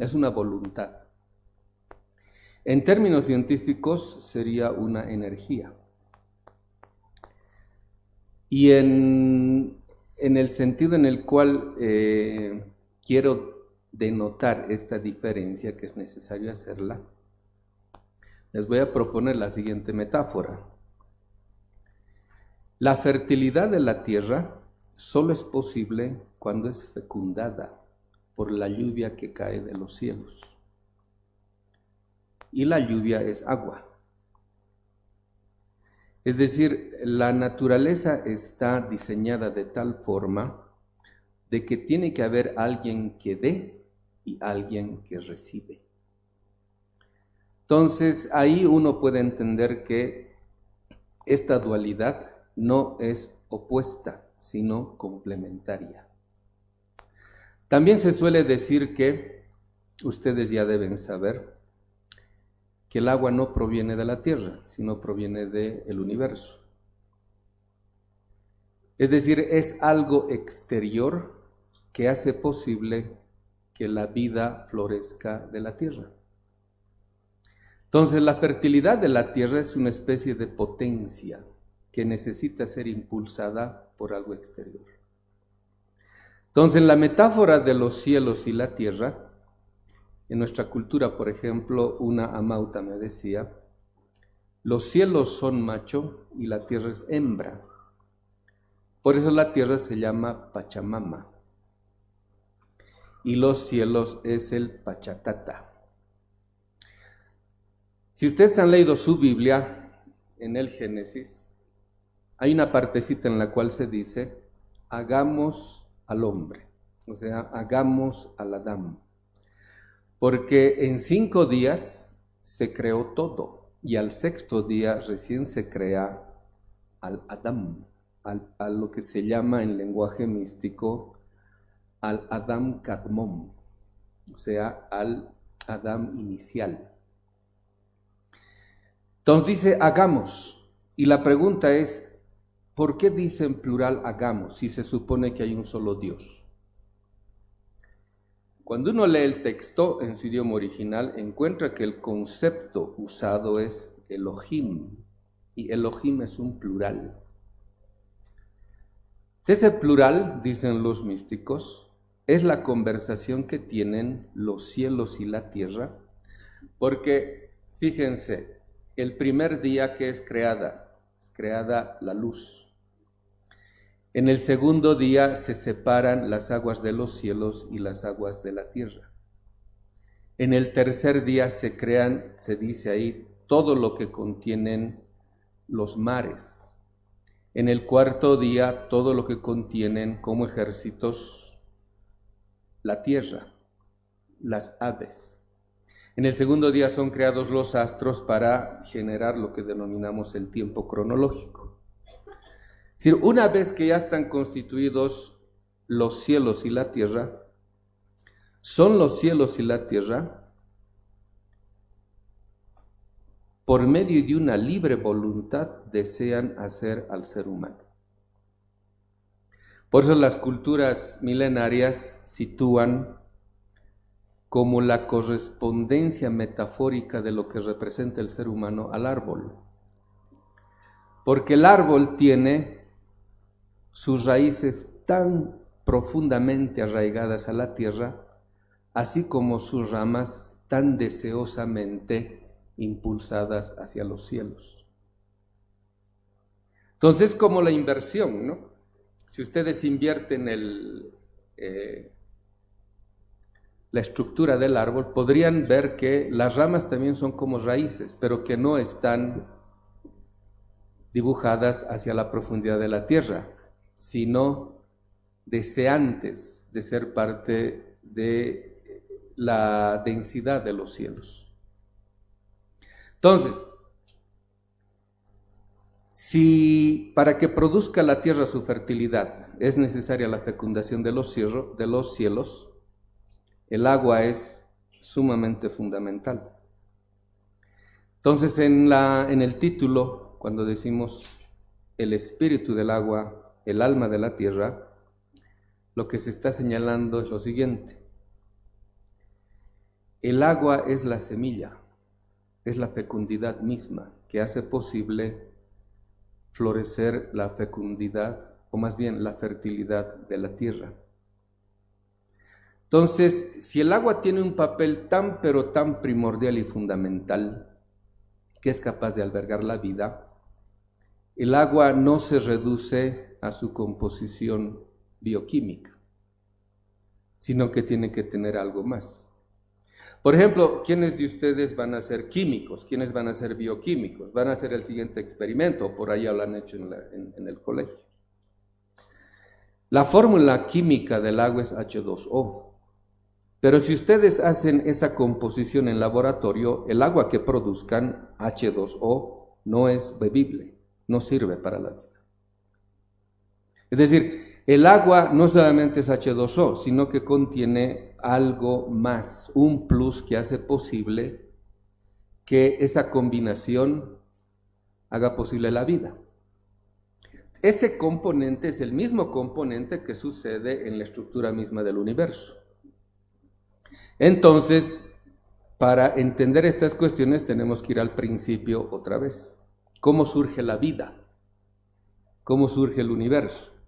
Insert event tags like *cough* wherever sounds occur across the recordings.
es una voluntad. En términos científicos sería una energía. Y en, el sentido en el cual eh, quiero denotar esta diferencia, que es necesario hacerla, les voy a proponer la siguiente metáfora. La fertilidad de la tierra solo es posible cuando es fecundada por la lluvia que cae de los cielos. Y la lluvia es agua. Es decir, la naturaleza está diseñada de tal forma de que tiene que haber alguien que dé y alguien que recibe. Entonces ahí uno puede entender que esta dualidad no es opuesta, sino complementaria. También se suele decir que, ustedes ya deben saber, que el agua no proviene de la tierra, sino proviene del universo. Es decir, es algo exterior que hace posible que la vida florezca de la tierra. Entonces la fertilidad de la tierra es una especie de potencia que necesita ser impulsada por algo exterior. Entonces la metáfora de los cielos y la tierra en nuestra cultura, por ejemplo, una amauta me decía, los cielos son macho y la tierra es hembra. Por eso la tierra se llama Pachamama. Y los cielos es el Pachatata. Si ustedes han leído su Biblia en el Génesis, hay una partecita en la cual se dice, hagamos al hombre, o sea, hagamos al Adán porque en cinco días se creó todo y al sexto día recién se crea al Adam, al, a lo que se llama en lenguaje místico al Adam Kadmon, o sea, al Adam inicial. Entonces dice, hagamos. Y la pregunta es, ¿por qué dice en plural hagamos si se supone que hay un solo Dios? Cuando uno lee el texto en su idioma original, encuentra que el concepto usado es Elohim, y Elohim es un plural. Ese plural, dicen los místicos, es la conversación que tienen los cielos y la tierra, porque fíjense, el primer día que es creada, es creada la luz. En el segundo día se separan las aguas de los cielos y las aguas de la tierra. En el tercer día se crean, se dice ahí, todo lo que contienen los mares. En el cuarto día, todo lo que contienen como ejércitos la tierra, las aves. En el segundo día son creados los astros para generar lo que denominamos el tiempo cronológico decir, una vez que ya están constituidos los cielos y la tierra, son los cielos y la tierra por medio de una libre voluntad desean hacer al ser humano. Por eso las culturas milenarias sitúan como la correspondencia metafórica de lo que representa el ser humano al árbol. Porque el árbol tiene sus raíces tan profundamente arraigadas a la tierra, así como sus ramas tan deseosamente impulsadas hacia los cielos. Entonces, como la inversión, ¿no? Si ustedes invierten el, eh, la estructura del árbol, podrían ver que las ramas también son como raíces, pero que no están dibujadas hacia la profundidad de la tierra, sino deseantes de ser parte de la densidad de los cielos. Entonces, si para que produzca la tierra su fertilidad es necesaria la fecundación de los, de los cielos, el agua es sumamente fundamental. Entonces, en, la, en el título, cuando decimos el espíritu del agua el alma de la tierra, lo que se está señalando es lo siguiente. el agua es la semilla, es la fecundidad misma que hace posible florecer la fecundidad, o más bien la fertilidad de la tierra. Entonces, si el agua tiene un papel tan pero tan primordial y fundamental, que es capaz de albergar la vida, el agua no se reduce a su composición bioquímica, sino que tiene que tener algo más. Por ejemplo, ¿quiénes de ustedes van a ser químicos? ¿Quiénes van a ser bioquímicos? Van a hacer el siguiente experimento, por ahí lo han hecho en, en el colegio. La fórmula química del agua es H2O. Pero si ustedes hacen esa composición en laboratorio, el agua que produzcan, H2O, no es bebible, no sirve para la vida. Es decir, el agua no solamente es H2O, sino que contiene algo más, un plus que hace posible que esa combinación haga posible la vida. Ese componente es el mismo componente que sucede en la estructura misma del universo. Entonces, para entender estas cuestiones tenemos que ir al principio otra vez. ¿Cómo surge la vida? ¿Cómo surge el universo?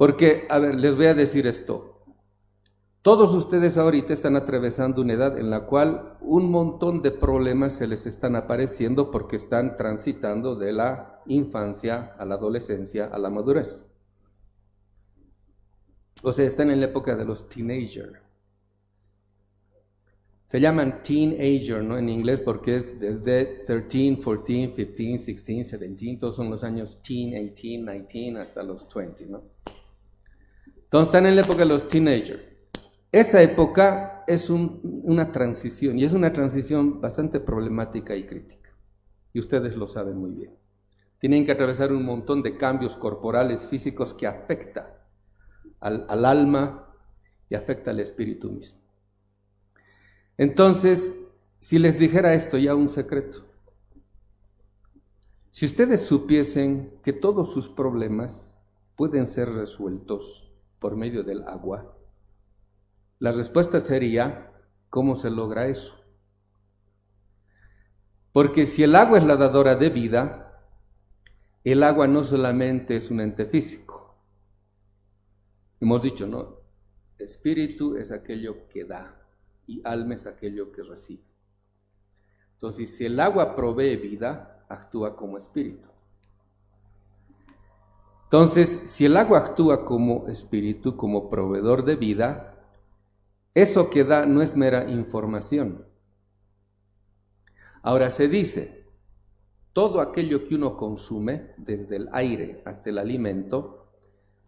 Porque, a ver, les voy a decir esto. Todos ustedes ahorita están atravesando una edad en la cual un montón de problemas se les están apareciendo porque están transitando de la infancia a la adolescencia a la madurez. O sea, están en la época de los teenagers. Se llaman teenager, ¿no? En inglés porque es desde 13, 14, 15, 16, 17, todos son los años teen, 18, 19 hasta los 20, ¿no? Entonces están en la época de los teenagers. Esa época es una transición y es una transición bastante problemática y crítica. Y ustedes lo saben muy bien. Tienen que atravesar un montón de cambios corporales, físicos que afecta al, al alma y afecta al espíritu mismo. Entonces, si les dijera esto ya un secreto, si ustedes supiesen que todos sus problemas pueden ser resueltos por medio del agua? La respuesta sería, ¿cómo se logra eso? Porque si el agua es la dadora de vida, el agua no solamente es un ente físico. Hemos dicho, ¿no? Espíritu es aquello que da y alma es aquello que recibe. Entonces, si el agua provee vida, actúa como espíritu. Entonces, si el agua actúa como espíritu, como proveedor de vida, eso que da no es mera información. Ahora se dice, todo aquello que uno consume, desde el aire hasta el alimento,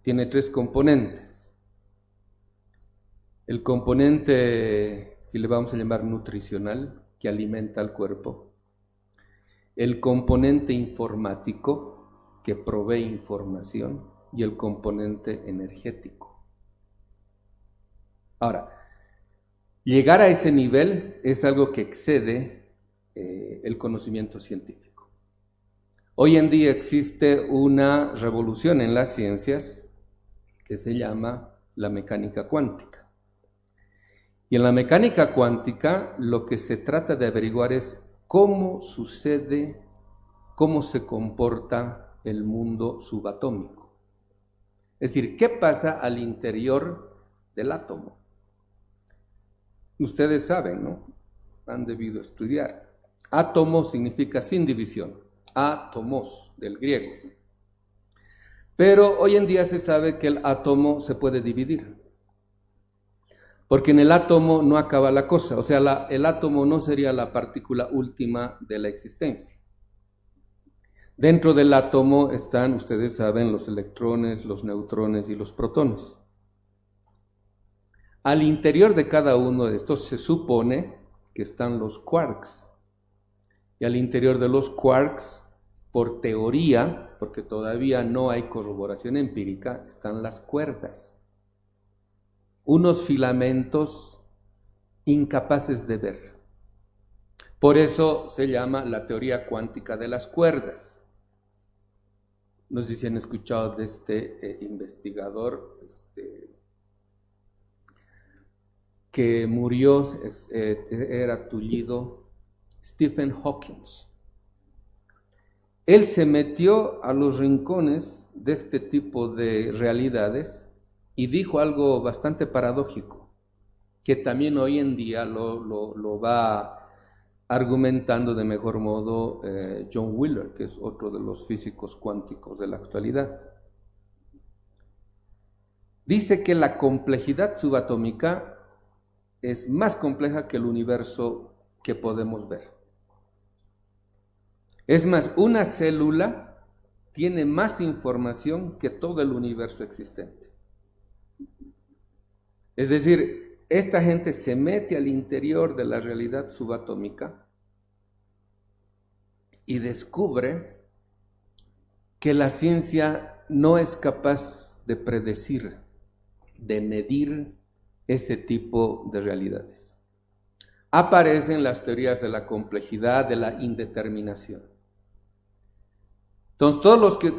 tiene tres componentes. El componente, si le vamos a llamar nutricional, que alimenta al cuerpo. El componente informático, que provee información y el componente energético. Ahora, llegar a ese nivel es algo que excede eh, el conocimiento científico. Hoy en día existe una revolución en las ciencias que se llama la mecánica cuántica. Y en la mecánica cuántica lo que se trata de averiguar es cómo sucede, cómo se comporta el mundo subatómico. Es decir, ¿qué pasa al interior del átomo? Ustedes saben, ¿no? Han debido estudiar. Átomo significa sin división, átomos del griego. Pero hoy en día se sabe que el átomo se puede dividir. Porque en el átomo no acaba la cosa, o sea, el átomo no sería la partícula última de la existencia. Dentro del átomo están, ustedes saben, los electrones, los neutrones y los protones. Al interior de cada uno de estos se supone que están los quarks. Y al interior de los quarks, por teoría, porque todavía no hay corroboración empírica, están las cuerdas. Unos filamentos incapaces de ver. Por eso se llama la teoría cuántica de las cuerdas. No sé si han escuchado de este eh, investigador, este, que murió, eh, era tullido, Stephen Hawking. Él se metió a los rincones de este tipo de realidades y dijo algo bastante paradójico, que también hoy en día lo, va argumentando de mejor modo eh, John Wheeler, que es otro de los físicos cuánticos de la actualidad. Dice que la complejidad subatómica es más compleja que el universo que podemos ver. Es más, una célula tiene más información que todo el universo existente. Es decir, esta gente se mete al interior de la realidad subatómica y descubre que la ciencia no es capaz de predecir, de medir ese tipo de realidades. Aparecen las teorías de la complejidad, de la indeterminación. Entonces, todos los que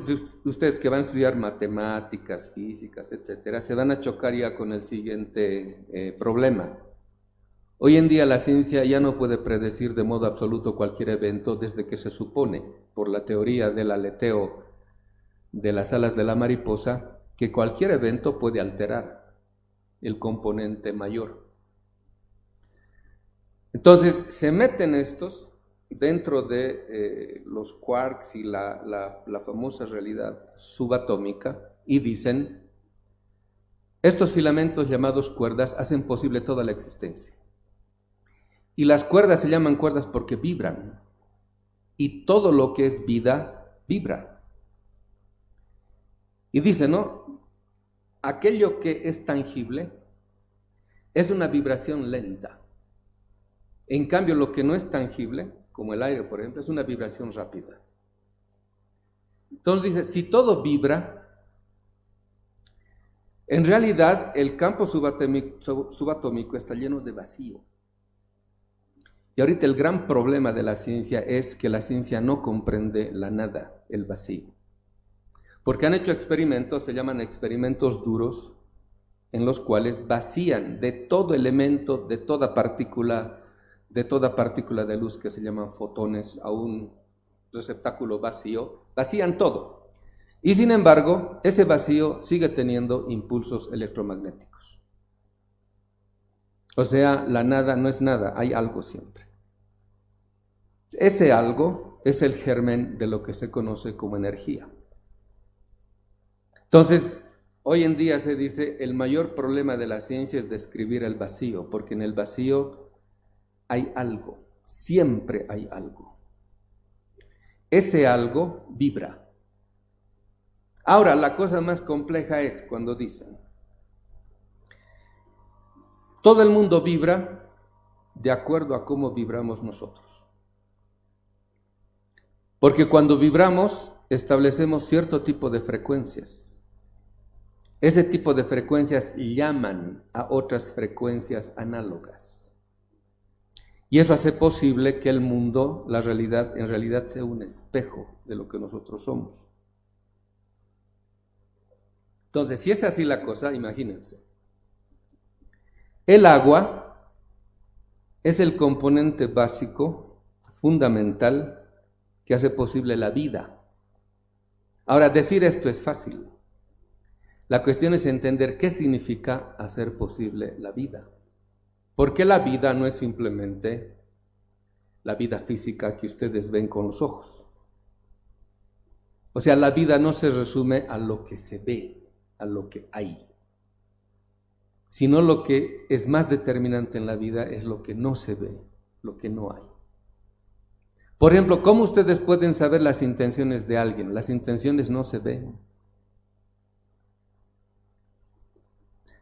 ustedes que van a estudiar matemáticas, físicas, etcétera, se van a chocar ya con el siguiente eh, problema. Hoy en día la ciencia ya no puede predecir de modo absoluto cualquier evento desde que se supone, por la teoría del aleteo de las alas de la mariposa, que cualquier evento puede alterar el componente mayor. Entonces, se meten estos dentro de eh, los quarks y la, famosa realidad subatómica y dicen, estos filamentos llamados cuerdas hacen posible toda la existencia. Y las cuerdas se llaman cuerdas porque vibran. Y todo lo que es vida vibra. Y dice, ¿no? Aquello que es tangible es una vibración lenta. En cambio, lo que no es tangible como el aire, por ejemplo, es una vibración rápida. Entonces dice, si todo vibra, en realidad el campo subatómico, está lleno de vacío. Y ahorita el gran problema de la ciencia es que la ciencia no comprende la nada, el vacío. Porque han hecho experimentos, se llaman experimentos duros, en los cuales vacían de todo elemento, de toda partícula, de toda partícula de luz que se llaman fotones a un receptáculo vacío, vacían todo. Y sin embargo, ese vacío sigue teniendo impulsos electromagnéticos. O sea, la nada no es nada, hay algo siempre. Ese algo es el germen de lo que se conoce como energía. Entonces, hoy en día se dice, el mayor problema de la ciencia es describir el vacío, porque en el vacío hay algo, siempre hay algo. Ese algo vibra. Ahora, la cosa más compleja es cuando dicen, todo el mundo vibra de acuerdo a cómo vibramos nosotros. Porque cuando vibramos establecemos cierto tipo de frecuencias. Ese tipo de frecuencias llaman a otras frecuencias análogas. Y eso hace posible que el mundo, la realidad, en realidad sea un espejo de lo que nosotros somos. Entonces, si es así la cosa, imagínense. El agua es el componente básico, fundamental, que hace posible la vida. Ahora, decir esto es fácil. La cuestión es entender qué significa hacer posible la vida. Porque la vida no es simplemente la vida física que ustedes ven con los ojos. O sea, la vida no se resume a lo que se ve, a lo que hay, sino lo que es más determinante en la vida es lo que no se ve, lo que no hay. Por ejemplo, ¿cómo ustedes pueden saber las intenciones de alguien? Las intenciones no se ven.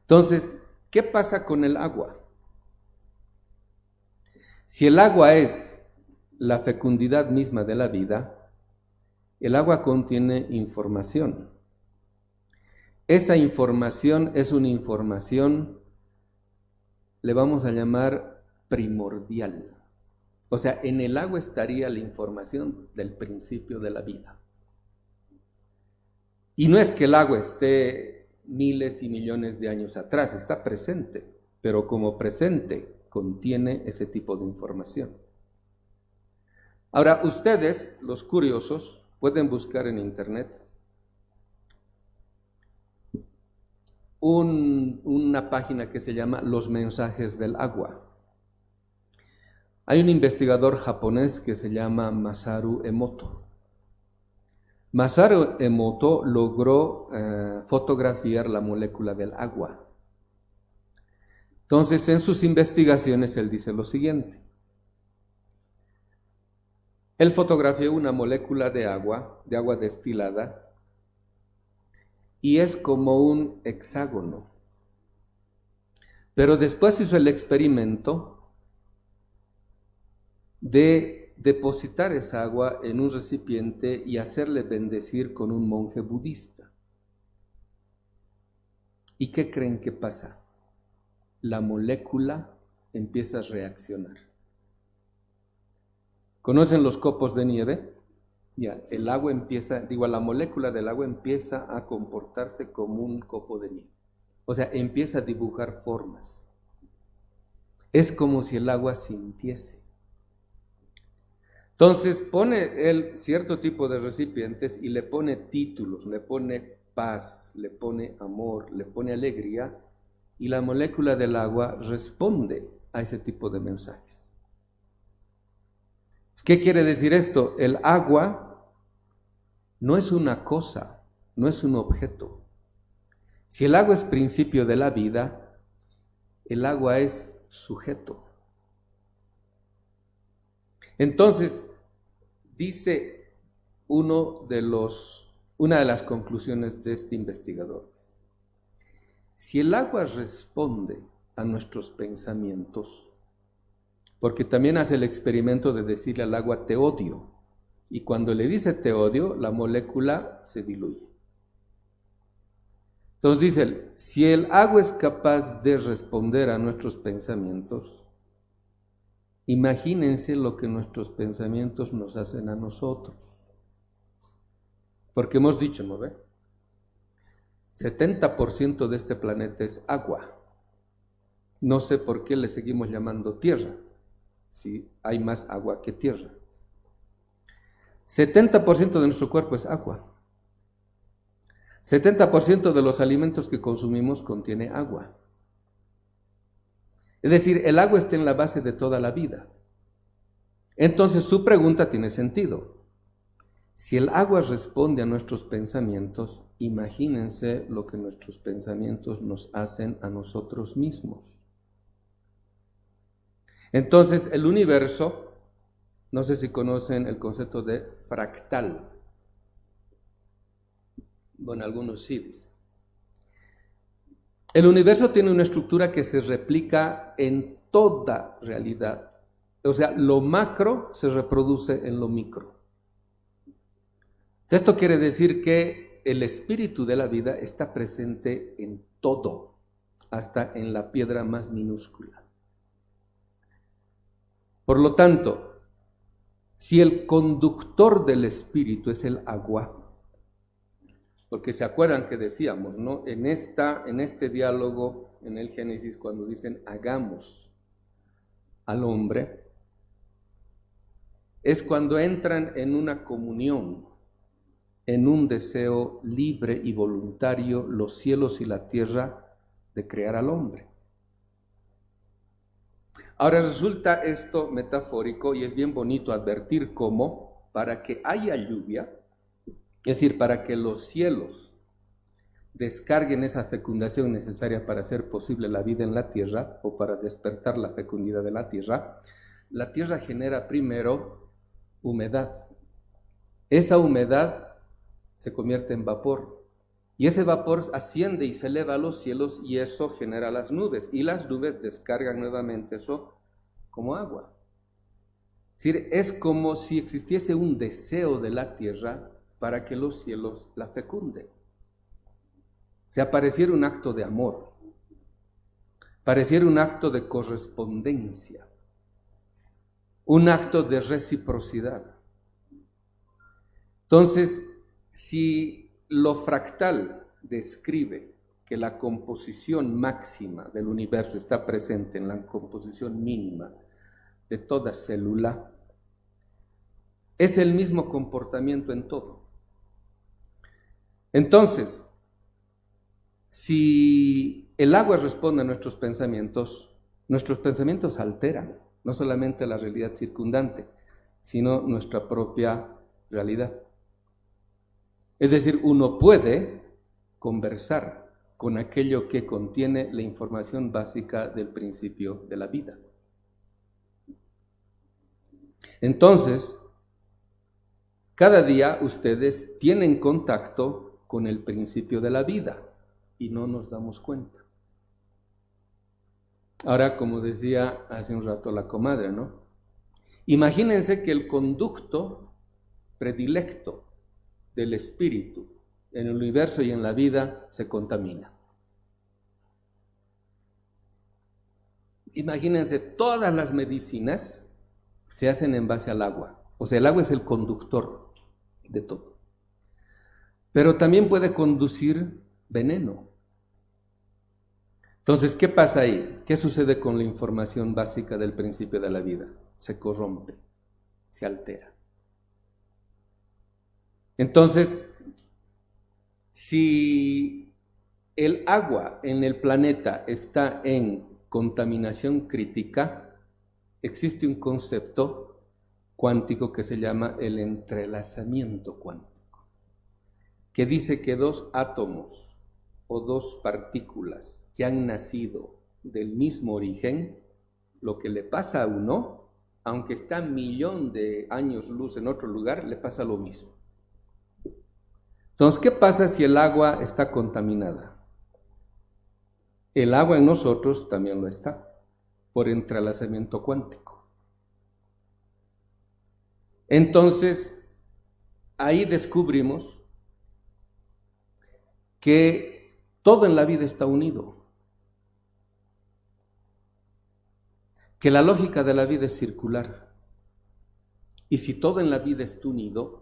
Entonces, ¿qué pasa con el agua? Si el agua es la fecundidad misma de la vida, el agua contiene información. Esa información es una información, le vamos a llamar primordial. O sea, en el agua estaría la información del principio de la vida. Y no es que el agua esté miles y millones de años atrás, está presente. pero como presente contiene ese tipo de información. Ahora, ustedes, los curiosos, pueden buscar en Internet una página que se llama Los mensajes del agua. Hay un investigador japonés que se llama Masaru Emoto. Masaru Emoto logró eh, fotografiar la molécula del agua. Entonces, en sus investigaciones, él dice lo siguiente. Él fotografió una molécula de agua, de agua destilada, y es como un hexágono. Pero después hizo el experimento de depositar esa agua en un recipiente y hacerle bendecir con un monje budista. ¿Y qué creen que pasa? La molécula empieza a reaccionar. ¿Conocen los copos de nieve? El agua empieza, digo, la molécula del agua empieza a comportarse como un copo de nieve. O sea, empieza a dibujar formas. Es como si el agua sintiese. Entonces pone él cierto tipo de recipientes y le pone títulos, le pone paz, le pone amor, le pone alegría y la molécula del agua responde a ese tipo de mensajes. ¿Qué quiere decir esto? El agua no es una cosa, no es un objeto. Si el agua es principio de la vida, el agua es sujeto. Entonces, dice uno de los, una de las conclusiones de este investigador, si el agua responde a nuestros pensamientos, porque también hace el experimento de decirle al agua te odio. Y cuando le dice te odio, la molécula se diluye. Entonces dice si el agua es capaz de responder a nuestros pensamientos, imagínense lo que nuestros pensamientos nos hacen a nosotros. Porque hemos dicho, ¿no ve? 70% de este planeta es agua. No sé por qué le seguimos llamando tierra si hay más agua que tierra. 70% de nuestro cuerpo es agua. 70% de los alimentos que consumimos contiene agua. Es decir, el agua está en la base de toda la vida. Entonces su pregunta tiene sentido. Si el agua responde a nuestros pensamientos, imagínense lo que nuestros pensamientos nos hacen a nosotros mismos. Entonces, el universo, no sé si conocen el concepto de fractal. Bueno, algunos sí dicen. El universo tiene una estructura que se replica en toda realidad. O sea, lo macro se reproduce en lo micro. Esto quiere decir que el espíritu de la vida está presente en todo, hasta en la piedra más minúscula. Por lo tanto, si el conductor del espíritu es el agua, porque se acuerdan que decíamos, ¿no? En, esta, en este diálogo, en el Génesis, cuando dicen hagamos al hombre, es cuando entran en una comunión, en un deseo libre y voluntario, los cielos y la tierra, de crear al hombre. Ahora resulta esto metafórico y es bien bonito advertir cómo para que haya lluvia, es decir, para que los cielos descarguen esa fecundación necesaria para hacer posible la vida en la tierra o para despertar la fecundidad de la tierra, la tierra genera primero humedad. Esa humedad se convierte en vapor y ese vapor asciende y se eleva a los cielos y eso genera las nubes. Y las nubes descargan nuevamente eso como agua. Es decir, es como si existiese un deseo de la tierra para que los cielos la fecunden. Se apareciera un acto de amor, pareciera un acto de correspondencia, un acto de reciprocidad. Entonces, si lo fractal describe que la composición máxima del universo está presente en la composición mínima de toda célula, es el mismo comportamiento en todo. Entonces, si el agua responde a nuestros pensamientos, nuestros pensamientos alteran no solamente la realidad circundante, sino nuestra propia realidad. Es decir, uno puede conversar con aquello que contiene la información básica del principio de la vida. Entonces, cada día ustedes tienen contacto con el principio de la vida y no nos damos cuenta. Ahora, como decía hace un rato la comadre, ¿no? Imagínense que el conducto predilecto del espíritu en el universo y en la vida se contamina. Imagínense, todas las medicinas se hacen en base al agua. O sea, el agua es el conductor de todo. Pero también puede conducir veneno. Entonces, ¿qué pasa ahí? ¿Qué sucede con la información básica del principio de la vida? Se corrompe, se altera. Entonces, si el agua en el planeta está en contaminación crítica, existe un concepto cuántico que se llama el entrelazamiento cuántico, que dice que dos átomos o dos partículas que han nacido del mismo origen, lo que le pasa a uno, aunque está millón de años luz en otro lugar, le pasa lo mismo. Entonces, ¿qué pasa si el agua está contaminada? El agua en nosotros también lo está, por entrelazamiento cuántico. Entonces, ahí descubrimos que todo en la vida está unido, que la lógica de la vida es circular. Y si todo en la vida está unido,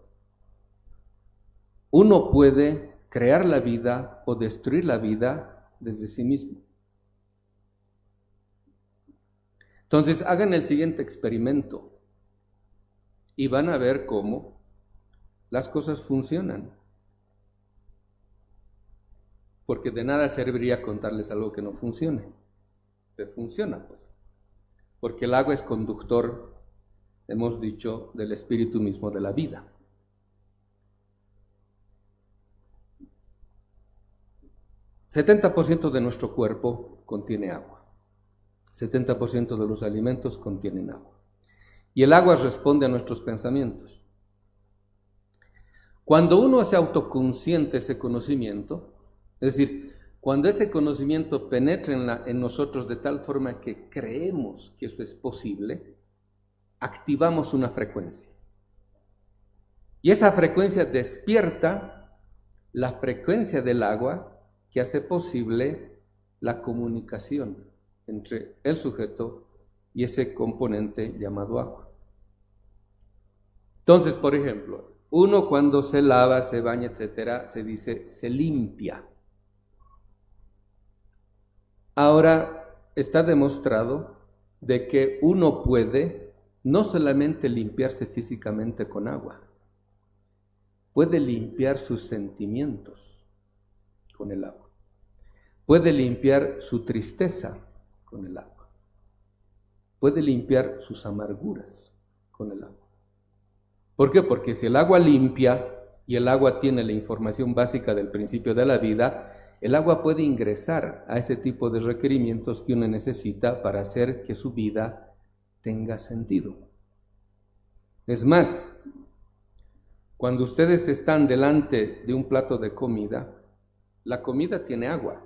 uno puede crear la vida o destruir la vida desde sí mismo. Entonces hagan el siguiente experimento y van a ver cómo las cosas funcionan. Porque de nada serviría contarles algo que no funcione. Pero funciona, pues. Porque el agua es conductor, hemos dicho, del espíritu mismo de la vida. 70% de nuestro cuerpo contiene agua. 70% de los alimentos contienen agua. Y el agua responde a nuestros pensamientos. Cuando uno hace autoconsciente ese conocimiento, es decir, cuando ese conocimiento penetra en, nosotros de tal forma que creemos que eso es posible, activamos una frecuencia. Y esa frecuencia despierta la frecuencia del agua que hace posible la comunicación entre el sujeto y ese componente llamado agua. Entonces, por ejemplo, uno cuando se lava, se baña, etcétera, se dice se limpia. Ahora está demostrado de que uno puede no solamente limpiarse físicamente con agua, puede limpiar sus sentimientos con el agua. Puede limpiar su tristeza con el agua. Puede limpiar sus amarguras con el agua. ¿Por qué? Porque si el agua limpia y el agua tiene la información básica del principio de la vida, el agua puede ingresar a ese tipo de requerimientos que uno necesita para hacer que su vida tenga sentido. Es más, cuando ustedes están delante de un plato de comida, la comida tiene agua.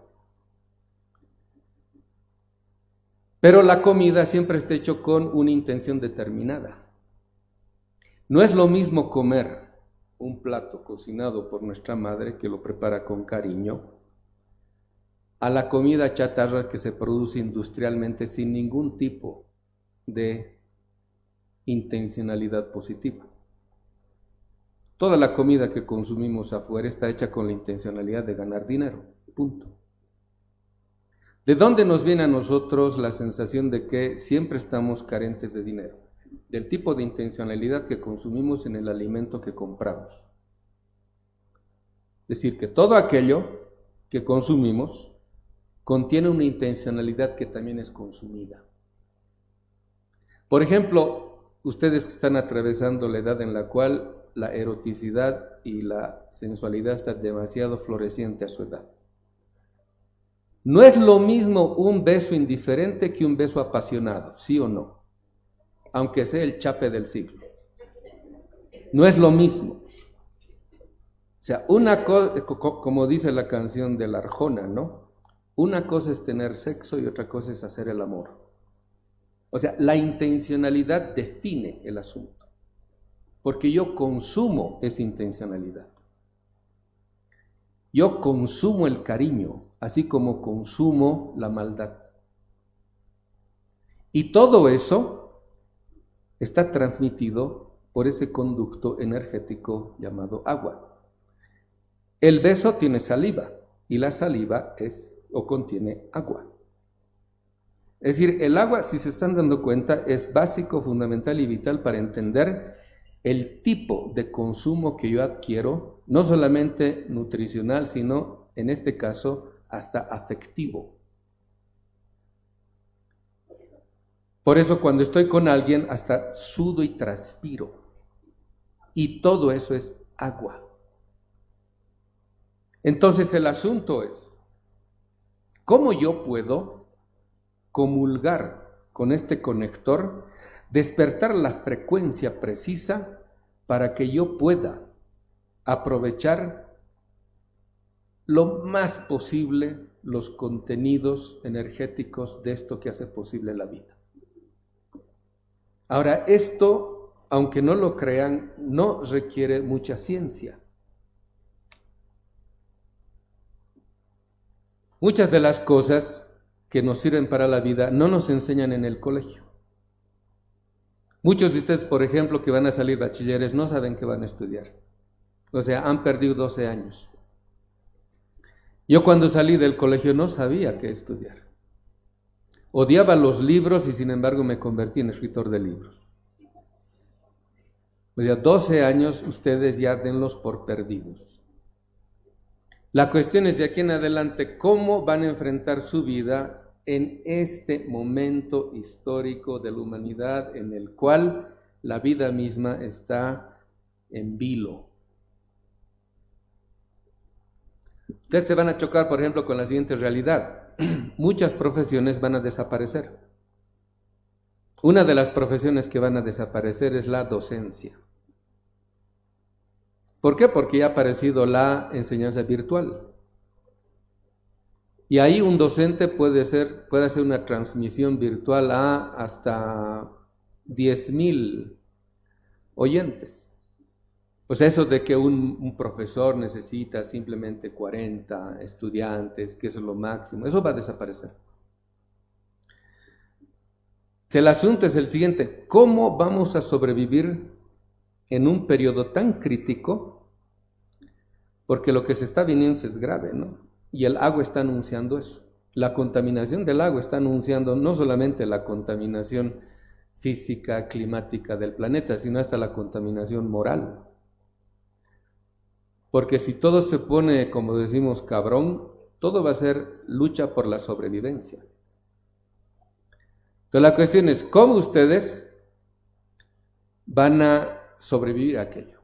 Pero la comida siempre está hecho con una intención determinada. No es lo mismo comer un plato cocinado por nuestra madre que lo prepara con cariño a la comida chatarra que se produce industrialmente sin ningún tipo de intencionalidad positiva. Toda la comida que consumimos afuera está hecha con la intencionalidad de ganar dinero, punto. ¿De dónde nos viene a nosotros la sensación de que siempre estamos carentes de dinero? Del tipo de intencionalidad que consumimos en el alimento que compramos. Es decir, que todo aquello que consumimos contiene una intencionalidad que también es consumida. Por ejemplo, ustedes que están atravesando la edad en la cual la eroticidad y la sensualidad están demasiado floreciente a su edad. No es lo mismo un beso indiferente que un beso apasionado, ¿sí o no? Aunque sea el chape del siglo. No es lo mismo. O sea, una cosa, como dice la canción de la Arjona, ¿no? Una cosa es tener sexo y otra cosa es hacer el amor. O sea, la intencionalidad define el asunto, porque yo consumo esa intencionalidad. Yo consumo el cariño, así como consumo la maldad. Y todo eso está transmitido por ese conducto energético llamado agua. El beso tiene saliva y la saliva es o contiene agua. Es decir, el agua, si se están dando cuenta, es básico, fundamental y vital para entender el tipo de consumo que yo adquiero, no solamente nutricional, sino en este caso hasta afectivo. Por eso cuando estoy con alguien hasta sudo y transpiro. Y todo eso es agua. Entonces el asunto es, ¿cómo yo puedo comulgar con este conector, despertar la frecuencia precisa para que yo pueda aprovechar lo más posible los contenidos energéticos de esto que hace posible la vida. Ahora, esto, aunque no lo crean, no requiere mucha ciencia. Muchas de las cosas que nos sirven para la vida no nos enseñan en el colegio. Muchos de ustedes, por ejemplo, que van a salir bachilleres, no saben qué van a estudiar. O sea, han perdido 12 años. Yo cuando salí del colegio no sabía qué estudiar. Odiaba los libros y sin embargo me convertí en escritor de libros. O sea, 12 años ustedes ya denlos por perdidos. La cuestión es de aquí en adelante cómo van a enfrentar su vida en este momento histórico de la humanidad en el cual la vida misma está en vilo. Ustedes se van a chocar, por ejemplo, con la siguiente realidad. *clears throat* Muchas profesiones van a desaparecer. Una de las profesiones que van a desaparecer es la docencia. ¿Por qué? Porque ya ha aparecido la enseñanza virtual. Y ahí un docente puede, ser, puede hacer una transmisión virtual a hasta 10.000 oyentes. Pues eso de que un, profesor necesita simplemente 40 estudiantes, que eso es lo máximo, eso va a desaparecer. El asunto es el siguiente, ¿cómo vamos a sobrevivir en un periodo tan crítico, porque lo que se está viniendo es grave, ¿no? Y el agua está anunciando eso. La contaminación del agua está anunciando no solamente la contaminación física, climática del planeta, sino hasta la contaminación moral. Porque si todo se pone, como decimos, cabrón, todo va a ser lucha por la sobrevivencia. Entonces la cuestión es, ¿cómo ustedes van a sobrevivir a aquello.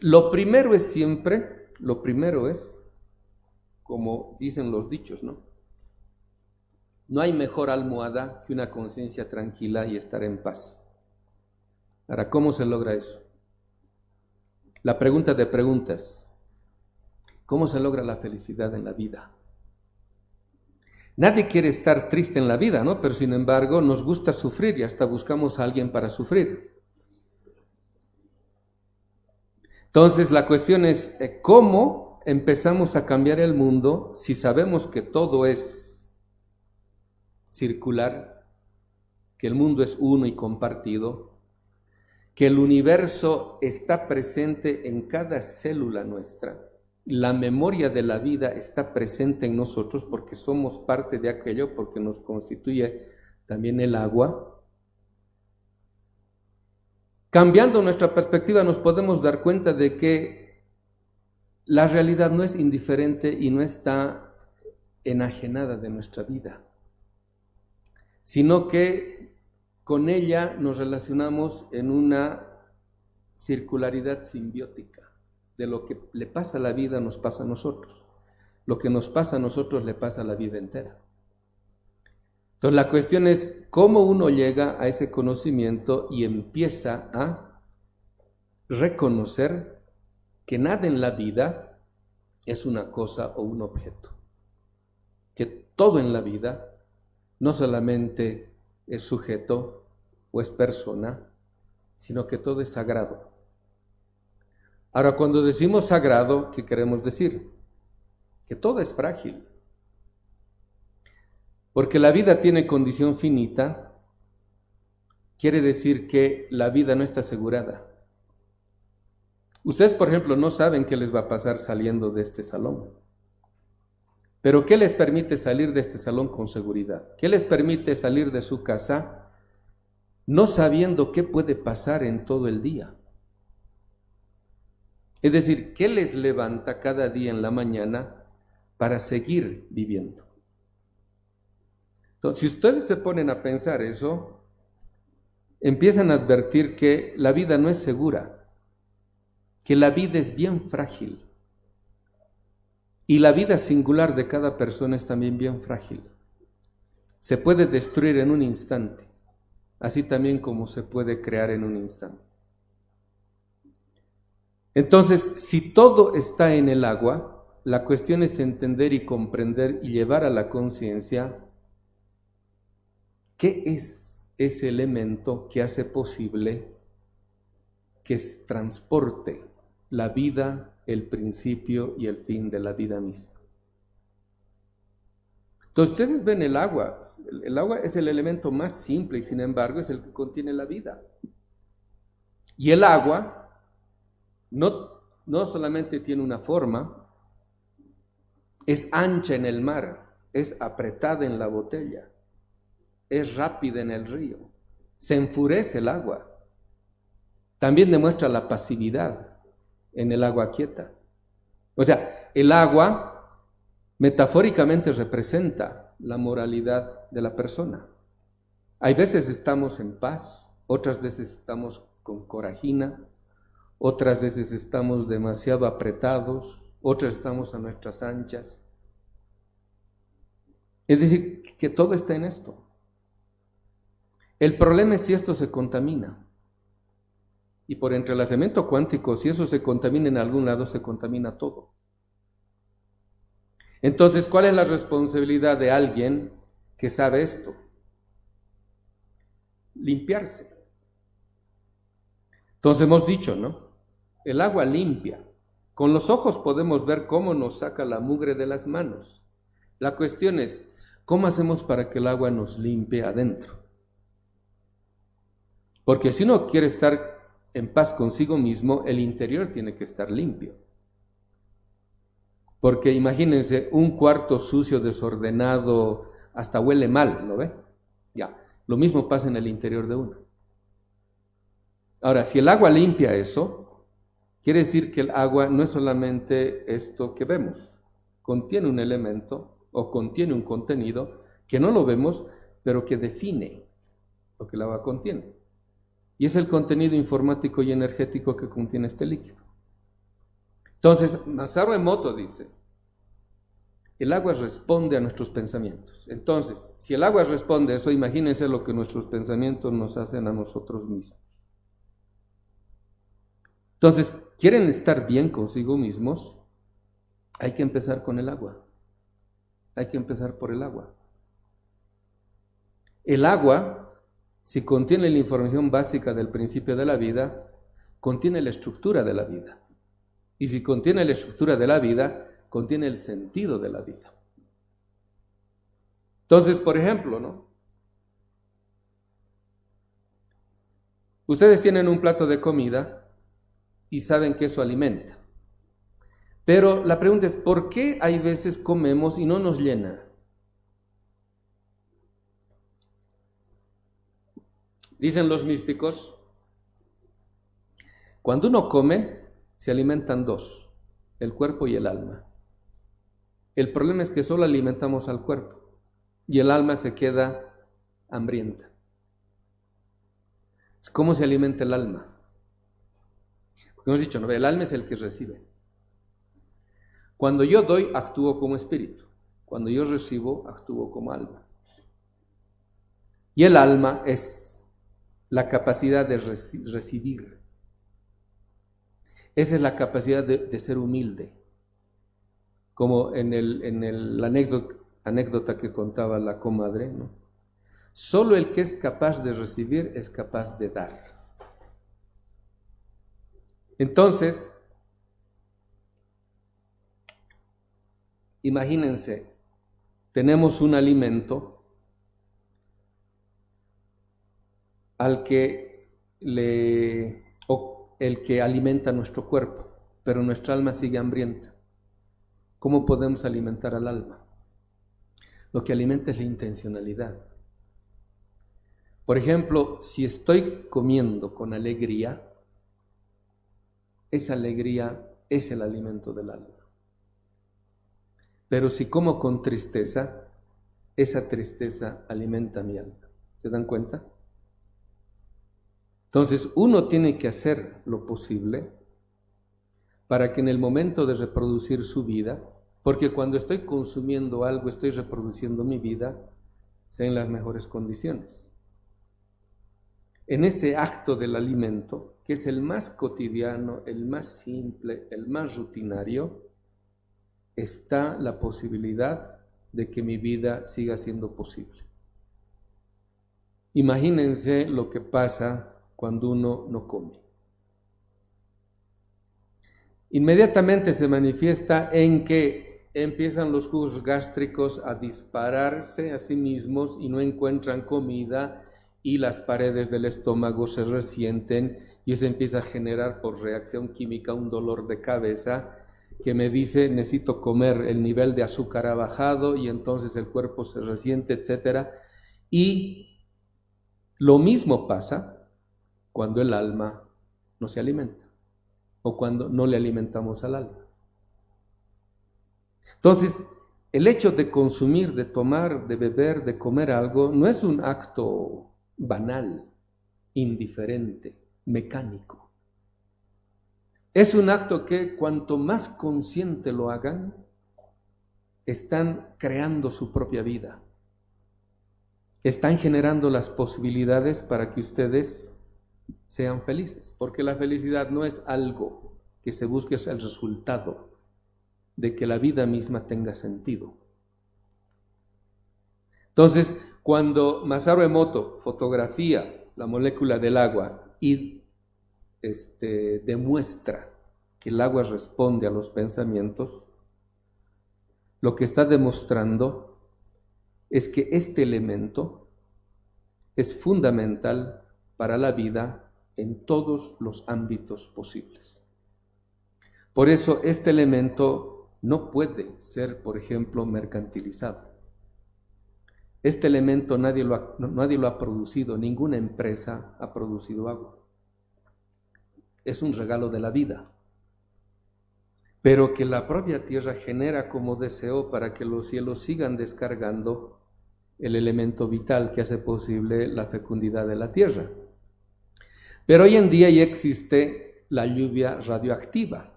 Lo primero es siempre, lo primero es, como dicen los dichos, ¿no? No hay mejor almohada que una conciencia tranquila y estar en paz. Ahora, ¿cómo se logra eso? La pregunta de preguntas. ¿Cómo se logra la felicidad en la vida? Nadie quiere estar triste en la vida, ¿no? Pero sin embargo nos gusta sufrir y hasta buscamos a alguien para sufrir. Entonces la cuestión es eh, cómo empezamos a cambiar el mundo si sabemos que todo es circular, que el mundo es uno y compartido, que el universo está presente en cada célula nuestra, la memoria de la vida está presente en nosotros porque somos parte de aquello, porque nos constituye también el agua. Cambiando nuestra perspectiva nos podemos dar cuenta de que la realidad no es indiferente y no está enajenada de nuestra vida, sino que con ella nos relacionamos en una circularidad simbiótica de lo que le pasa a la vida nos pasa a nosotros. Lo que nos pasa a nosotros le pasa a la vida entera. Entonces la cuestión es cómo uno llega a ese conocimiento y empieza a reconocer que nada en la vida es una cosa o un objeto. Que todo en la vida no solamente es sujeto o es persona, sino que todo es sagrado. Ahora, cuando decimos sagrado, ¿qué queremos decir? Que todo es frágil. Porque la vida tiene condición finita, quiere decir que la vida no está asegurada. Ustedes, por ejemplo, no saben qué les va a pasar saliendo de este salón. Pero ¿qué les permite salir de este salón con seguridad? ¿Qué les permite salir de su casa no sabiendo qué puede pasar en todo el día? Es decir, ¿qué les levanta cada día en la mañana para seguir viviendo? Entonces, si ustedes se ponen a pensar eso, empiezan a advertir que la vida no es segura, que la vida es bien frágil. Y la vida singular de cada persona es también bien frágil. Se puede destruir en un instante, así también como se puede crear en un instante. Entonces, si todo está en el agua, la cuestión es entender y comprender y llevar a la conciencia qué es ese elemento que hace posible que transporte la vida, el principio y el fin de la vida misma. Entonces ustedes ven el agua, el agua es el elemento más simple y sin embargo es el que contiene la vida. Y el agua no, no solamente tiene una forma, es ancha en el mar, es apretada en la botella, es rápida en el río, se enfurece el agua. También demuestra la pasividad en el agua quieta. O sea, el agua metafóricamente representa la moralidad de la persona. Hay veces estamos en paz, otras veces estamos con corajina, otras veces estamos demasiado apretados, otras estamos a nuestras anchas. Es decir, que todo está en esto. El problema es si esto se contamina. Y por entrelazamiento cuántico, si eso se contamina en algún lado, se contamina todo. Entonces, ¿cuál es la responsabilidad de alguien que sabe esto? Limpiarse. Entonces hemos dicho, ¿no? el agua limpia. Con los ojos podemos ver cómo nos saca la mugre de las manos. La cuestión es, ¿cómo hacemos para que el agua nos limpie adentro? Porque si uno quiere estar en paz consigo mismo, el interior tiene que estar limpio. Porque imagínense un cuarto sucio, desordenado, hasta huele mal, ¿no ve? Ya, lo mismo pasa en el interior de uno. Ahora, si el agua limpia eso, Quiere decir que el agua no es solamente esto que vemos, contiene un elemento o contiene un contenido que no lo vemos, pero que define lo que el agua contiene. Y es el contenido informático y energético que contiene este líquido. Entonces, Masaru Emoto dice, el agua responde a nuestros pensamientos. Entonces, si el agua responde a eso, imagínense lo que nuestros pensamientos nos hacen a nosotros mismos. Entonces, quieren estar bien consigo mismos, hay que empezar con el agua. Hay que empezar por el agua. El agua, si contiene la información básica del principio de la vida, contiene la estructura de la vida. Y si contiene la estructura de la vida, contiene el sentido de la vida. Entonces, por ejemplo, ¿no? Ustedes tienen un plato de comida y saben que eso alimenta. Pero la pregunta es, ¿por qué hay veces comemos y no nos llena? Dicen los místicos, cuando uno come, se alimentan dos, el cuerpo y el alma. El problema es que solo alimentamos al cuerpo y el alma se queda hambrienta. ¿Cómo se alimenta el alma? Porque hemos dicho, ¿no? el alma es el que recibe. Cuando yo doy, actúo como espíritu. Cuando yo recibo, actúo como alma. Y el alma es la capacidad de recibir. Esa es la capacidad de, ser humilde. Como en, el, en la anécdota, anécdota que contaba la comadre, ¿no? Solo el que es capaz de recibir es capaz de dar. Entonces, imagínense, tenemos un alimento al que le o el que alimenta nuestro cuerpo, pero nuestra alma sigue hambrienta. ¿Cómo podemos alimentar al alma? Lo que alimenta es la intencionalidad. Por ejemplo, si estoy comiendo con alegría, esa alegría es el alimento del alma. Pero si como con tristeza, esa tristeza alimenta mi alma. ¿Se dan cuenta? Entonces, uno tiene que hacer lo posible para que en el momento de reproducir su vida, porque cuando estoy consumiendo algo, estoy reproduciendo mi vida, sea en las mejores condiciones en ese acto del alimento, que es el más cotidiano, el más simple, el más rutinario, está la posibilidad de que mi vida siga siendo posible. Imagínense lo que pasa cuando uno no come. Inmediatamente se manifiesta en que empiezan los jugos gástricos a dispararse a sí mismos y no encuentran comida y las paredes del estómago se resienten y eso empieza a generar por reacción química un dolor de cabeza que me dice necesito comer, el nivel de azúcar ha bajado y entonces el cuerpo se resiente, etc. Y lo mismo pasa cuando el alma no se alimenta o cuando no le alimentamos al alma. Entonces, el hecho de consumir, de tomar, de beber, de comer algo, no es un acto banal, indiferente, mecánico. Es un acto que cuanto más consciente lo hagan, están creando su propia vida. Están generando las posibilidades para que ustedes sean felices, porque la felicidad no es algo que se busque, es el resultado de que la vida misma tenga sentido. Entonces, cuando Masaru Emoto fotografía la molécula del agua y este, demuestra que el agua responde a los pensamientos, lo que está demostrando es que este elemento es fundamental para la vida en todos los ámbitos posibles. Por eso este elemento no puede ser, por ejemplo, mercantilizado. Este elemento nadie lo, ha, nadie lo ha producido, ninguna empresa ha producido agua. Es un regalo de la vida, pero que la propia tierra genera como deseo para que los cielos sigan descargando el elemento vital que hace posible la fecundidad de la tierra. Pero hoy en día ya existe la lluvia radioactiva.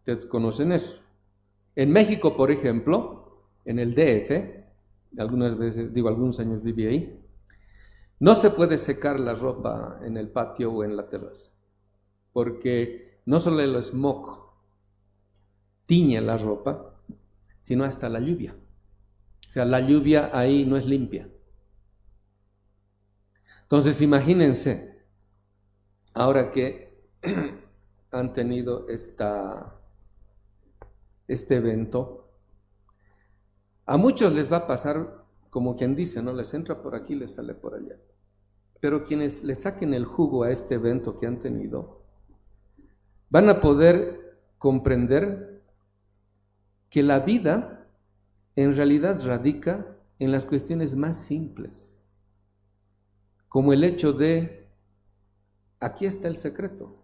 Ustedes conocen eso. En México, por ejemplo, en el DF, algunas veces, digo, algunos años viví ahí, no se puede secar la ropa en el patio o en la terraza, porque no solo el smog tiñe la ropa, sino hasta la lluvia. O sea, la lluvia ahí no es limpia. Entonces, imagínense, ahora que *clears throat* han tenido esta, este evento, a muchos les va a pasar como quien dice, ¿no? Les entra por aquí, les sale por allá. Pero quienes le saquen el jugo a este evento que han tenido, van a poder comprender que la vida en realidad radica en las cuestiones más simples, como el hecho de, aquí está el secreto.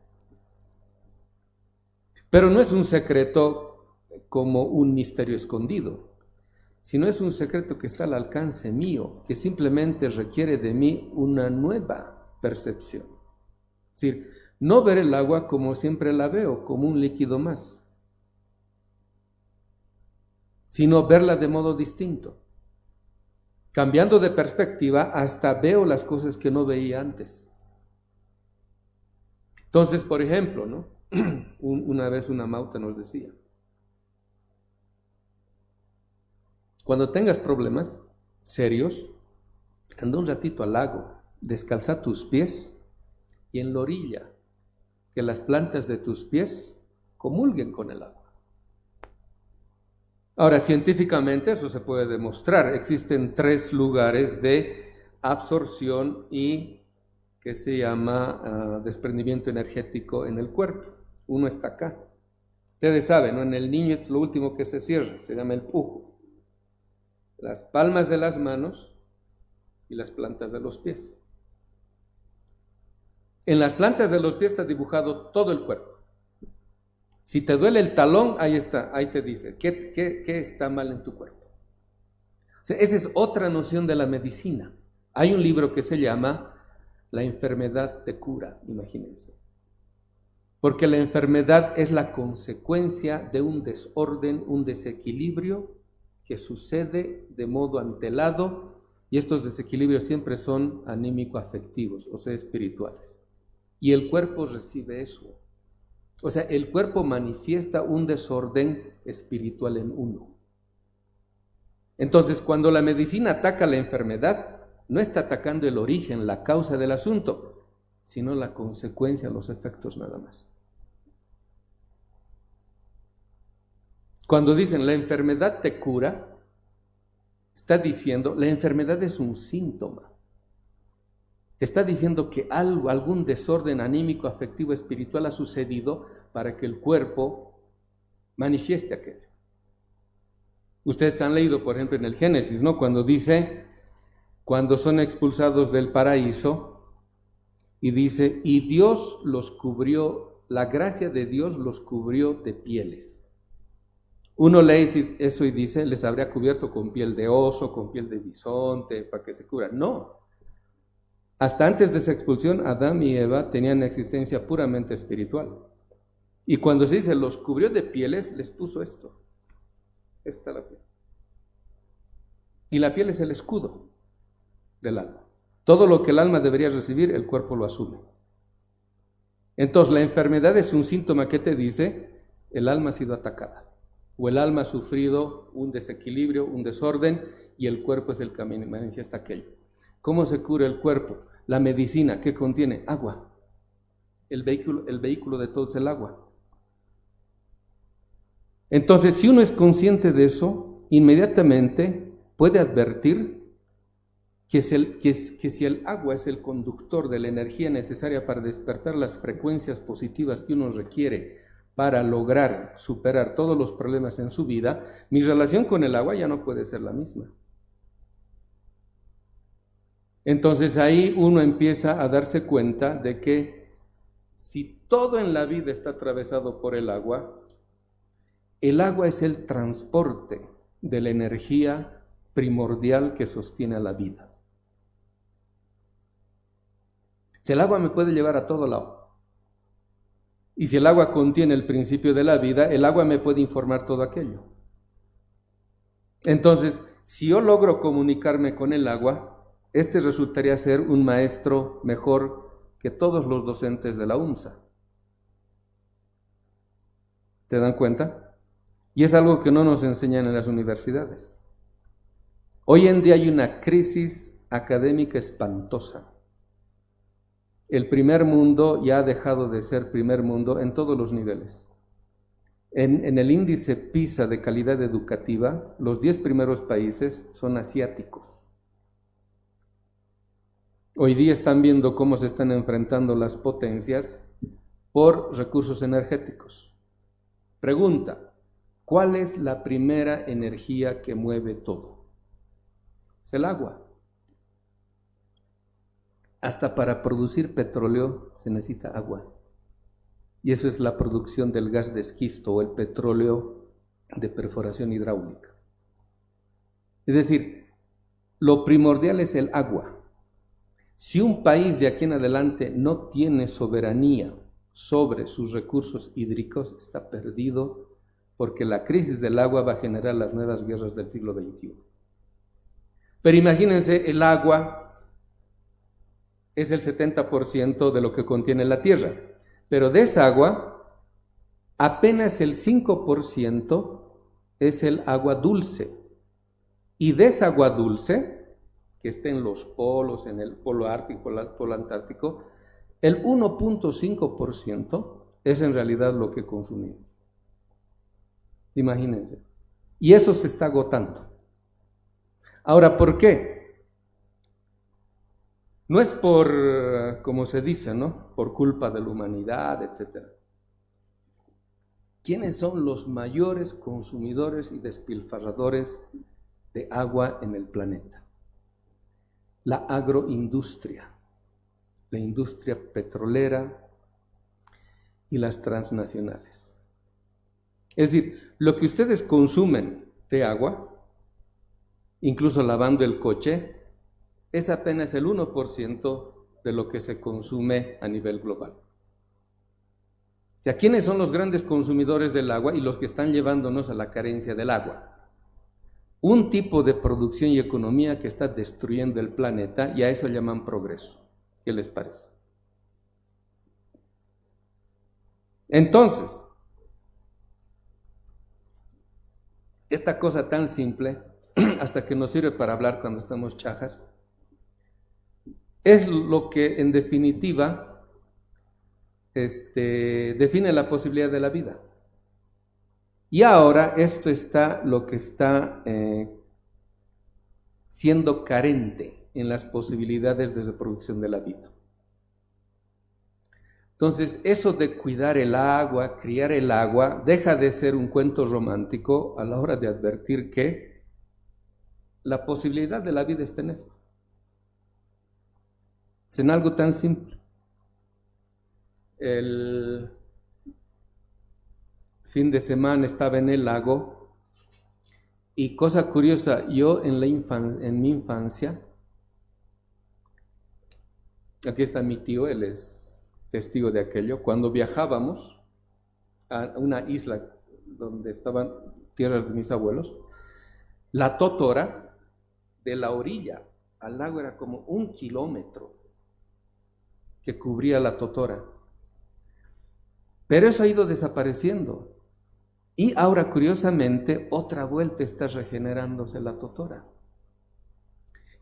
Pero no es un secreto como un misterio escondido, sino es un secreto que está al alcance mío, que simplemente requiere de mí una nueva percepción. Es decir, no ver el agua como siempre la veo, como un líquido más, sino verla de modo distinto. Cambiando de perspectiva, hasta veo las cosas que no veía antes. Entonces, por ejemplo, ¿no? *clears throat* una vez una mauta nos decía, cuando tengas problemas serios, anda un ratito al lago, descalza tus pies y en la orilla que las plantas de tus pies comulguen con el agua. Ahora, científicamente eso se puede demostrar. Existen tres lugares de absorción y que se llama ah, desprendimiento energético en el cuerpo. Uno está acá. Ustedes saben, ¿no? en el niño es lo último que se cierra, se llama el pujo. Las palmas de las manos y las plantas de los pies. En las plantas de los pies está dibujado todo el cuerpo. Si te duele el talón, ahí está, ahí te dice, ¿qué, qué, está mal en tu cuerpo? esa es otra noción de la medicina. Hay un libro que se llama La enfermedad te cura, imagínense. Porque la enfermedad es la consecuencia de un desorden, un desequilibrio que sucede de modo antelado y estos desequilibrios siempre son anímico-afectivos, o sea, espirituales. Y el cuerpo recibe eso. O sea, el cuerpo manifiesta un desorden espiritual en uno. Entonces, cuando la medicina ataca la enfermedad, no está atacando el origen, la causa del asunto, sino la consecuencia, los efectos nada más. Cuando dicen la enfermedad te cura, está diciendo la enfermedad es un síntoma está diciendo que algo, algún desorden anímico, afectivo, espiritual ha sucedido para que el cuerpo manifieste aquello. Ustedes han leído, por ejemplo, en el Génesis, ¿no? Cuando dice, cuando son expulsados del paraíso, y dice, y Dios los cubrió, la gracia de Dios los cubrió de pieles. Uno lee eso y dice, les habría cubierto con piel de oso, con piel de bisonte, para que se cubra. No, hasta antes de esa expulsión, Adán y Eva tenían existencia puramente espiritual. Y cuando se dice los cubrió de pieles, les puso esto. Esta la piel. Y la piel es el escudo del alma. Todo lo que el alma debería recibir, el cuerpo lo asume. Entonces, la enfermedad es un síntoma que te dice, el alma ha sido atacada. O el alma ha sufrido un desequilibrio, un desorden, y el cuerpo es el que manifiesta aquello. ¿Cómo se cura el cuerpo? La medicina, que contiene? Agua. El vehículo, el vehículo de todo es el agua. Entonces, si uno es consciente de eso, inmediatamente puede advertir que, si el agua es el conductor de la energía necesaria para despertar las frecuencias positivas que uno requiere para lograr superar todos los problemas en su vida, mi relación con el agua ya no puede ser la misma. Entonces ahí uno empieza a darse cuenta de que si todo en la vida está atravesado por el agua, el agua es el transporte de la energía primordial que sostiene la vida. Si el agua me puede llevar a todo lado. Y si el agua contiene el principio de la vida, el agua me puede informar todo aquello. Entonces, si yo logro comunicarme con el agua, este resultaría ser un maestro mejor que todos los docentes de la UNSA. ¿Te dan cuenta? Y es algo que no nos enseñan en las universidades. Hoy en día hay una crisis académica espantosa. El primer mundo ya ha dejado de ser primer mundo en todos los niveles. En, el índice PISA de calidad educativa, los 10 primeros países son asiáticos. Hoy día están viendo cómo se están enfrentando las potencias por recursos energéticos. Pregunta, ¿cuál es la primera energía que mueve todo? Es el agua. Hasta para producir petróleo se necesita agua. Y eso es la producción del gas de esquisto o el petróleo de perforación hidráulica. Es decir, lo primordial es el agua. Si un país de aquí en adelante no tiene soberanía sobre sus recursos hídricos, está perdido porque la crisis del agua va a generar las nuevas guerras del siglo XXI. Pero imagínense, el agua es el 70% de lo que contiene la tierra, pero de esa agua, apenas el 5% es el agua dulce. Y de esa agua dulce, que está en los polos, en el polo ártico, el polo antártico, el 1.5% es en realidad lo que consumimos. Imagínense. Y eso se está agotando. Ahora, ¿por qué? No es por, como se dice, ¿no? Por culpa de la humanidad, etc. ¿Quiénes son los mayores consumidores y despilfarradores de agua en el planeta. La agroindustria, la industria petrolera y las transnacionales. Es decir, lo que ustedes consumen de agua, incluso lavando el coche, es apenas el 1% de lo que se consume a nivel global. O ¿quiénes son los grandes consumidores del agua y los que están llevándonos a la carencia del agua? un tipo de producción y economía que está destruyendo el planeta y a eso llaman progreso. ¿Qué les parece? Entonces, esta cosa tan simple, *clears throat* hasta que nos sirve para hablar cuando estamos chajas, es lo que en definitiva este, define la posibilidad de la vida. Y ahora esto está lo que está eh, siendo carente en las posibilidades de reproducción de la vida. Entonces, eso de cuidar el agua, criar el agua, deja de ser un cuento romántico a la hora de advertir que la posibilidad de la vida está en esto. En algo tan simple. El, fin de semana estaba en el lago y cosa curiosa, yo en, la en mi infancia, aquí está mi tío, él es testigo de aquello, cuando viajábamos a una isla donde estaban tierras de mis abuelos, la totora de la orilla al lago era como un kilómetro que cubría la totora. Pero eso ha ido desapareciendo. Y ahora, curiosamente, otra vuelta está regenerándose la totora.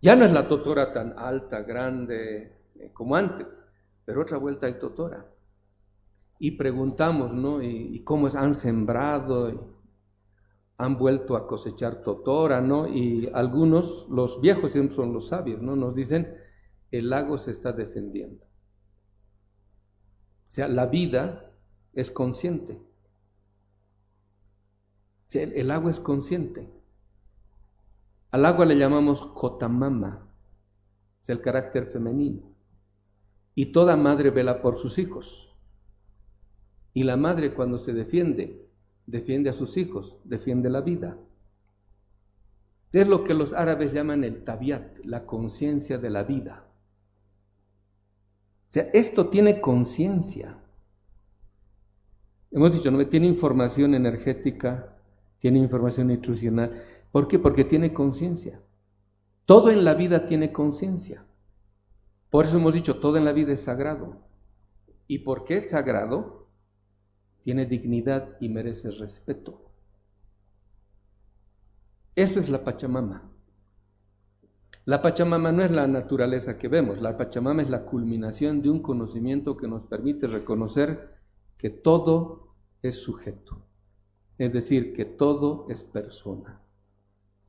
Ya no es la totora tan alta, grande eh, como antes, pero otra vuelta hay totora. Y preguntamos, ¿no? ¿Y, cómo han sembrado? han vuelto a cosechar totora, ¿no? Y algunos, los viejos siempre son los sabios, ¿no? Nos dicen, el lago se está defendiendo. O sea, la vida es consciente el agua es consciente. Al agua le llamamos kotamama, es el carácter femenino. Y toda madre vela por sus hijos. Y la madre cuando se defiende, defiende a sus hijos, defiende la vida. Es lo que los árabes llaman el tabiat, la conciencia de la vida. O sea, esto tiene conciencia. Hemos dicho, no tiene información energética, tiene información nutricional. ¿Por qué? Porque tiene conciencia. Todo en la vida tiene conciencia. Por eso hemos dicho, todo en la vida es sagrado. ¿Y porque es sagrado? Tiene dignidad y merece respeto. Esto es la Pachamama. La Pachamama no es la naturaleza que vemos, la Pachamama es la culminación de un conocimiento que nos permite reconocer que todo es sujeto. Es decir, que todo es persona,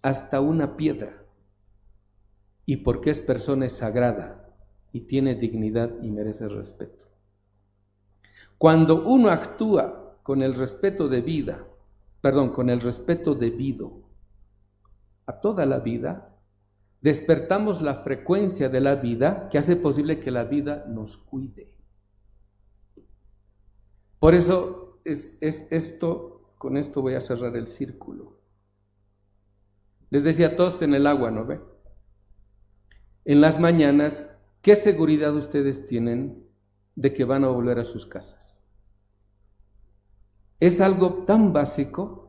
hasta una piedra. Y porque es persona es sagrada y tiene dignidad y merece respeto. Cuando uno actúa con el respeto de vida, perdón, con el respeto debido a toda la vida, despertamos la frecuencia de la vida que hace posible que la vida nos cuide. Por eso es, es esto, con esto voy a cerrar el círculo. Les decía todos en el agua, ¿no ve? En las mañanas, ¿qué seguridad ustedes tienen de que van a volver a sus casas? Es algo tan básico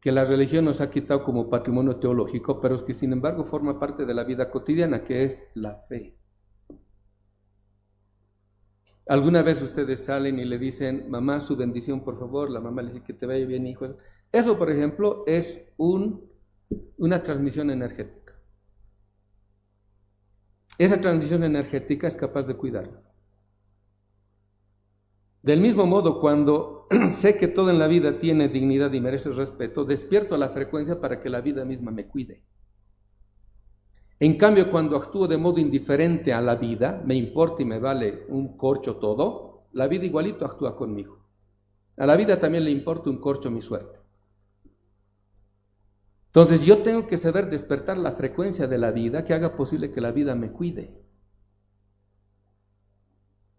que la religión nos ha quitado como patrimonio teológico, pero que sin embargo forma parte de la vida cotidiana, que es la fe. Alguna vez ustedes salen y le dicen, mamá, su bendición, por favor, la mamá le dice que te vaya bien, hijo. Eso, por ejemplo, es un, una transmisión energética. Esa transmisión energética es capaz de cuidarla. Del mismo modo, cuando *clears throat* sé que todo en la vida tiene dignidad y merece respeto, despierto la frecuencia para que la vida misma me cuide. En cambio, cuando actúo de modo indiferente a la vida, me importa y me vale un corcho todo, la vida igualito actúa conmigo. A la vida también le importa un corcho mi suerte. Entonces yo tengo que saber despertar la frecuencia de la vida que haga posible que la vida me cuide.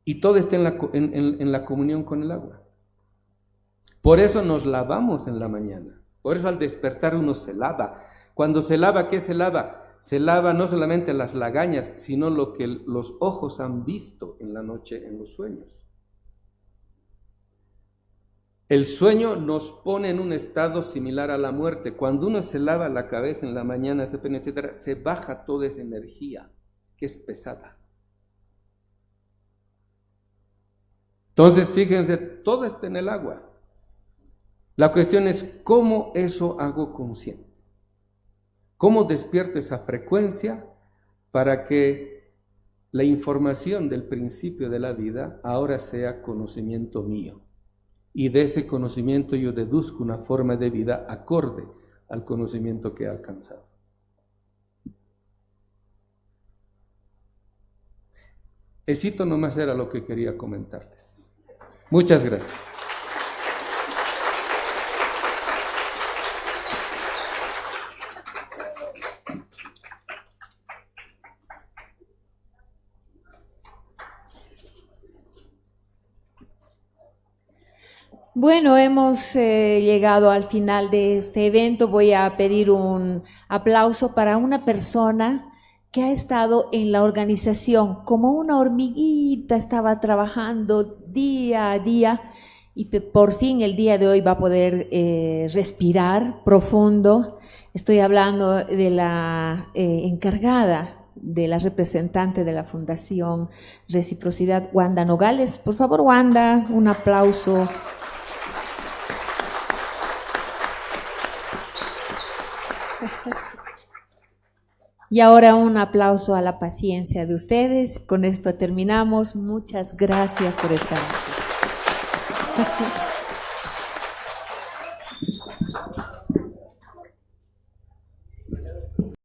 Y todo esté en la, en la comunión con el agua. Por eso nos lavamos en la mañana. Por eso al despertar uno se lava. Cuando se lava, ¿qué se lava? Se lava no solamente las lagañas, sino lo que los ojos han visto en la noche en los sueños. El sueño nos pone en un estado similar a la muerte. Cuando uno se lava la cabeza en la mañana, etcétera, se baja toda esa energía que es pesada. Entonces, fíjense, todo está en el agua. La cuestión es cómo eso hago consciente. ¿Cómo despierto esa frecuencia para que la información del principio de la vida ahora sea conocimiento mío? Y de ese conocimiento yo deduzco una forma de vida acorde al conocimiento que he alcanzado. Esito nomás era lo que quería comentarles. Muchas gracias. Bueno, hemos eh, llegado al final de este evento. Voy a pedir un aplauso para una persona que ha estado en la organización como una hormiguita, estaba trabajando día a día y por fin el día de hoy va a poder eh, respirar profundo. Estoy hablando de la eh, encargada de la representante de la Fundación Reciprocidad, Wanda Nogales. Por favor, Wanda, un aplauso. Y ahora un aplauso a la paciencia de ustedes. Con esto terminamos. Muchas gracias por estar aquí.